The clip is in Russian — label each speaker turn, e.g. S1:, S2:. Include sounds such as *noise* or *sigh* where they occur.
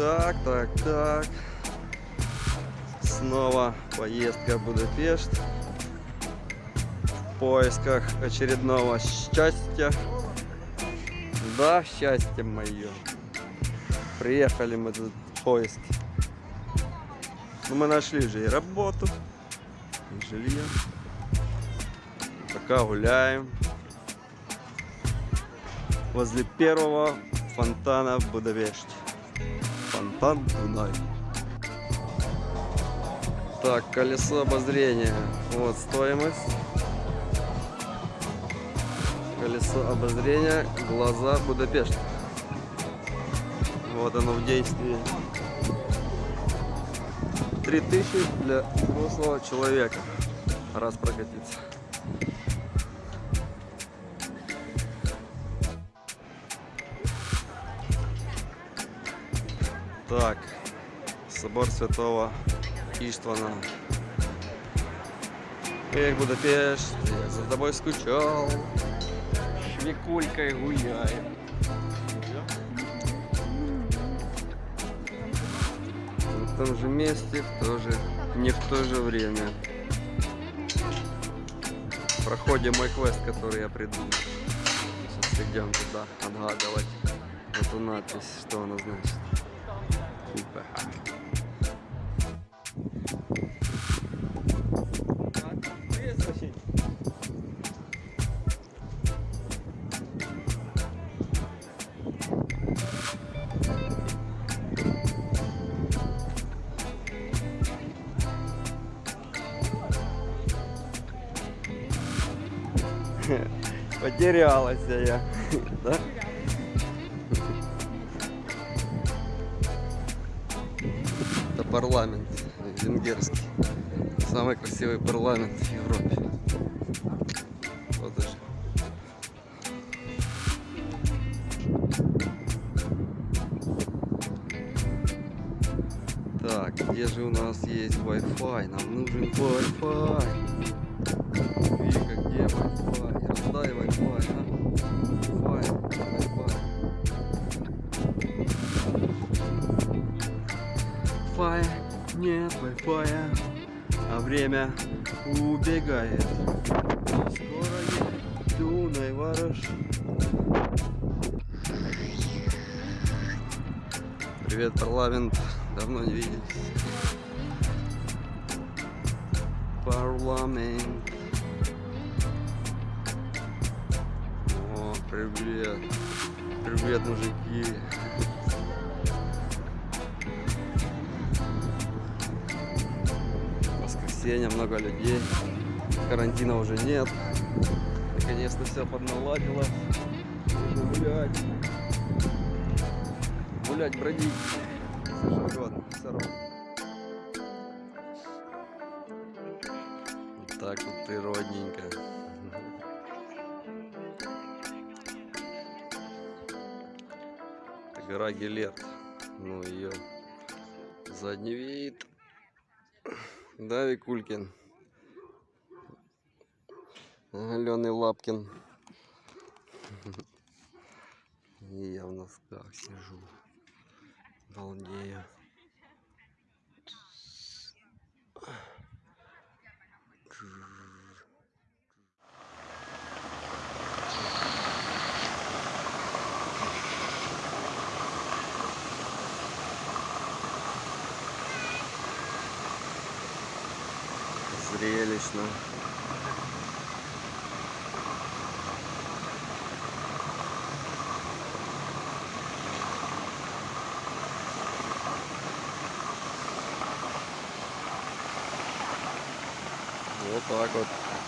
S1: Так, так, так. Снова поездка в Будапешт. В поисках очередного счастья. Да, счастье мое. Приехали мы тут в поиск. Ну, мы нашли же и работу, и жилье. Пока гуляем. Возле первого фонтана в Будапеште. Фонтан Дунай. Так, колесо обозрения. Вот стоимость. Колесо обозрения. Глаза Будапешт. Вот оно в действии. 3000 для взрослого человека. Раз прокатиться. Так, собор святого Иштвана. Эх, Будапешт, я за тобой скучал. Швекулькой гуляем. В том же месте, в то же, не в то же время. Проходим мой квест, который я придумал. Сейчас идем туда отгадывать эту надпись, что она значит. Потерялась я, да? Парламент венгерский. Самый красивый парламент в Европе. Вот даже. Так, где же у нас есть Wi-Fi? Нам нужен Wi-Fi. Wi-Fi, нет Wi-Fi, а время убегает. Скоро я Дунай ворож. Привет, парламент. Давно не виделись. Парламент. О, привет. Привет, мужики. Воскресенье, много людей. Карантина уже нет. Наконец-то все подналадилось. Гулять. Гулять, бродить. Все угодно. Все равно. Так вот природненько. Это гора Гелет. Ну ее задний вид. Да, Викулькин. Аленый Лапкин. *laughs* Я в носках сижу. Балдею. Зрелищно. Вот так вот.